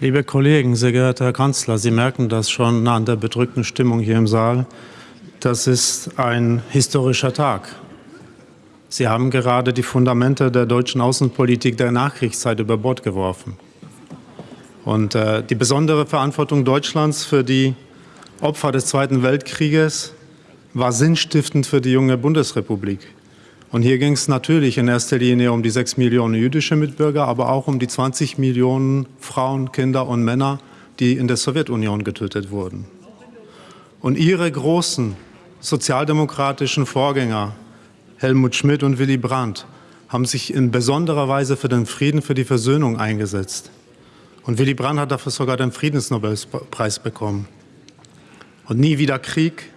Liebe Kollegen, sehr geehrter Herr Kanzler, Sie merken das schon an der bedrückten Stimmung hier im Saal. Das ist ein historischer Tag. Sie haben gerade die Fundamente der deutschen Außenpolitik der Nachkriegszeit über Bord geworfen. Und äh, die besondere Verantwortung Deutschlands für die Opfer des Zweiten Weltkrieges war sinnstiftend für die junge Bundesrepublik. Und hier ging es natürlich in erster Linie um die sechs Millionen jüdische Mitbürger, aber auch um die 20 Millionen Frauen, Kinder und Männer, die in der Sowjetunion getötet wurden. Und ihre großen sozialdemokratischen Vorgänger, Helmut Schmidt und Willy Brandt, haben sich in besonderer Weise für den Frieden, für die Versöhnung eingesetzt. Und Willy Brandt hat dafür sogar den Friedensnobelpreis bekommen. Und nie wieder Krieg,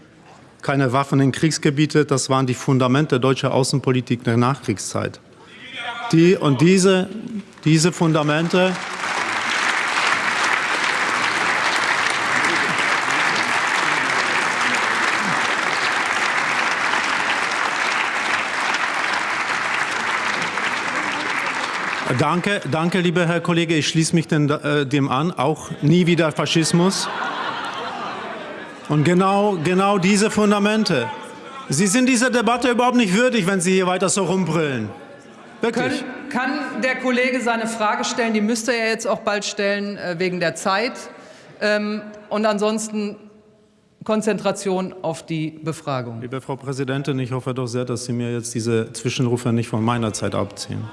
keine Waffen in Kriegsgebiete, das waren die Fundamente deutscher Außenpolitik der Nachkriegszeit. Die, und diese, diese Fundamente Danke, danke, lieber Herr Kollege. Ich schließe mich den, äh, dem an. Auch nie wieder Faschismus. Und genau, genau diese Fundamente. Sie sind dieser Debatte überhaupt nicht würdig, wenn Sie hier weiter so rumbrüllen. Wirklich. Können, kann der Kollege seine Frage stellen? Die müsste er jetzt auch bald stellen, äh, wegen der Zeit. Ähm, und ansonsten Konzentration auf die Befragung. Liebe Frau Präsidentin, ich hoffe doch sehr, dass Sie mir jetzt diese Zwischenrufe nicht von meiner Zeit abziehen.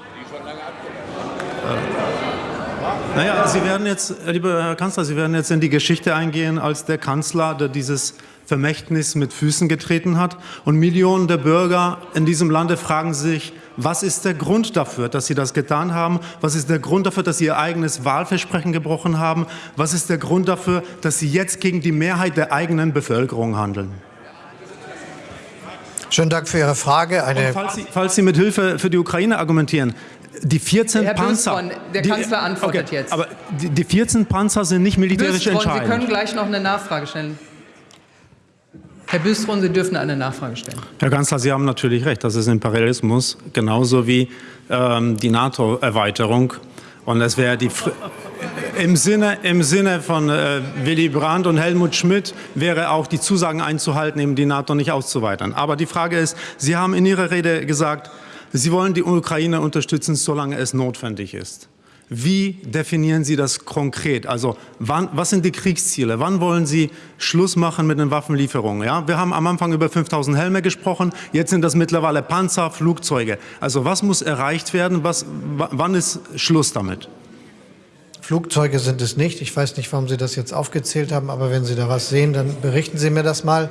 Naja, Sie werden jetzt, lieber Herr Kanzler, Sie werden jetzt in die Geschichte eingehen als der Kanzler, der dieses Vermächtnis mit Füßen getreten hat. Und Millionen der Bürger in diesem Lande fragen sich, was ist der Grund dafür, dass Sie das getan haben? Was ist der Grund dafür, dass Sie Ihr eigenes Wahlversprechen gebrochen haben? Was ist der Grund dafür, dass Sie jetzt gegen die Mehrheit der eigenen Bevölkerung handeln? Schönen Dank für Ihre Frage. Falls, Sie, falls Sie mit Hilfe für die Ukraine argumentieren, die 14 Herr Panzer. Bösborn, der die, Kanzler antwortet okay, jetzt. Aber die, die 14 Panzer sind nicht militärisch Bösborn, entscheidend. Sie können gleich noch eine Nachfrage stellen. Herr Büstron, Sie dürfen eine Nachfrage stellen. Herr Kanzler, Sie haben natürlich recht. Das ist Imperialismus, genauso wie ähm, die NATO-Erweiterung. Und es wäre die im Sinne, im Sinne von äh, Willy Brandt und Helmut Schmidt wäre auch die Zusagen einzuhalten, eben die NATO nicht auszuweitern. Aber die Frage ist, Sie haben in Ihrer Rede gesagt, Sie wollen die Ukraine unterstützen, solange es notwendig ist. Wie definieren Sie das konkret? Also wann, was sind die Kriegsziele? Wann wollen Sie Schluss machen mit den Waffenlieferungen? Ja, wir haben am Anfang über 5000 Helme gesprochen, jetzt sind das mittlerweile Panzer, Flugzeuge. Also was muss erreicht werden? Was, wann ist Schluss damit? Flugzeuge sind es nicht. Ich weiß nicht, warum Sie das jetzt aufgezählt haben, aber wenn Sie da was sehen, dann berichten Sie mir das mal.